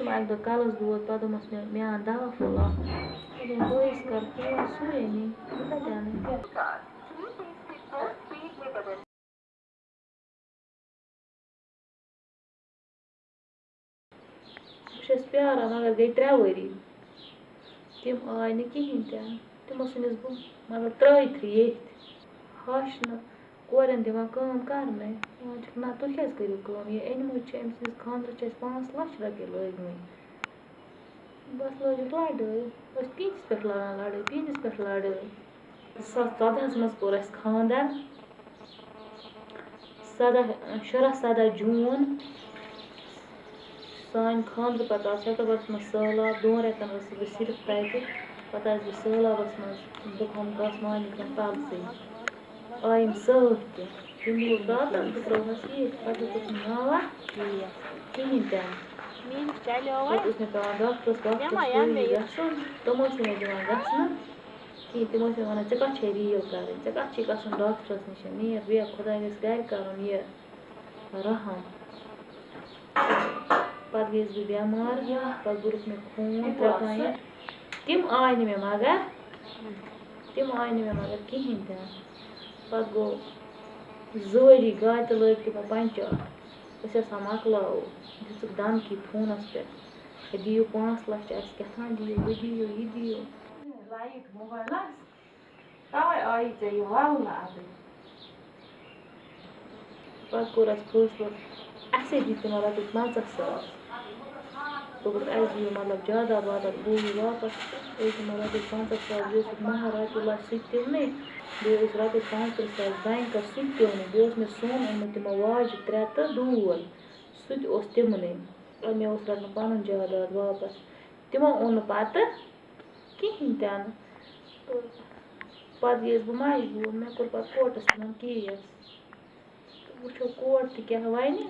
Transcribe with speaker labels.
Speaker 1: اوسُم اَکہِ دۄہ کَلَس دود پَتہٕ دوٚپمَس مےٚ مےٚ اَن دَوا پھوٚل اَکھ مےٚ دوٚپُن بٲیِس کَر فون سُے اَنے بہٕ کَتہِ اَنَے بہٕ چھَس پیٛاران مگر گٔے ترٛےٚ ؤری تِم آے نہٕ کِہیٖنۍ تہِ نہٕ تِمو ژھٕنِس بہٕ مطلب ترٛٲے تھٕے ییٚتھۍ ہَش نہٕ کورٮ۪ن دِوان کٲم کَرنَے دَپان چھِکھ نہ تُہۍ کیٛازِ کٔرِو کٲم یہِ أنۍمٕتۍ چھِ أمۍ سٕنٛدِس خانٛدرَس چھِ اَسہِ پانٛژھ لَچھ رۄپیہِ لٲگۍمٕتۍ بَس لٲجِکھ لَڑٲے أسۍ پیٖنٛتِس پٮ۪ٹھ لاگان لَڑٲے پیٖنٛتِس پٮ۪ٹھ لَڑٲے زٕ ساس ژۄدہَس منٛز کوٚر اَسہِ خانٛدَر سَداہ شُراہ سَداہ جوٗن سانہِ خانٛدرٕ پَتہٕ آو سٮ۪پٹَمبَرَس منٛز سہلاب دۄن رٮ۪تَن ٲسٕس بہٕ صرف تَتہِ پَتہٕ آیَس بہٕ سہلابَس منٛز بہٕ ہۄم گژھ مالِکَن تَلسٕے I'm sorted. المفاضة تكرهها فيه تفضل تنوع هي Quinta. تمو سنة دمان غسنا كي تمو سنة چكا چهري يو كارن چكا چكا سن ڈاکٹرس نشن نير بيا خدا گس گائر كارن يه رحم پت گیس بہٕ بٮ۪مار پَتہٕ کوٚرُکھ مےٚ خوٗن ترٛکان تِم آے نہٕ مےٚ مگر تِم آے نہٕ مےٚ مگر کِہیٖنۍ تہِ نہٕ پَتہٕ گوٚو زٕ ؤری گاڑِ تہِ لٲگۍ تِمو پنٛچر أسۍ ہسا مۄکلٲو دِژٕکھ دھمکی فونَس پٮ۪ٹھ ہے دِیِو پانٛژھ لَچھ اَسہِ کیٛاہ تھام دِیِو ہُہ دِیِو یہِ دِیِو لایِٹ موبایلَس تَوَے آیی ژےٚ یہِ وَلنہٕ اَدٕ پَتہٕ کوٚر اَسہِ فٲصلہٕ اَسے دِتۍ تِمو رۄپیہِ پنٛژاہ ساس دوٚپُکھ اَسہِ دِیِو مطلب جاداد واداد ہوٗ واپَس أسۍ دِمو ساس بیٚیہِ اوسُکھ مہر رۄپیہِ لَچھ سُہ تہِ دِونٕے بیٚیہِ پانٛژھ تٕرٛہ ساس بٮ۪نٛکَس سُہ تہِ دِونٕے بیٚیہِ اوس مےٚ سۄن اوٚنمُت تِمو واجہِ ترٛےٚ تہٕ ڈوٗر سُہ تہِ اوس تِمنٕے اور مےٚ اوس رَٹُن پَنُن جاداد واپَس۔ تِمو اوٚن نہٕ پَتہٕ کِہیٖنۍ تہِ نہٕ تہٕ پَتہٕ گٔیَس بہٕ مجبوٗر مےٚ کوٚر پَتہٕ کوٹَس منٛز کیس تہٕ وٕچھو کوٹ تہِ کیٛاہ وَنہِ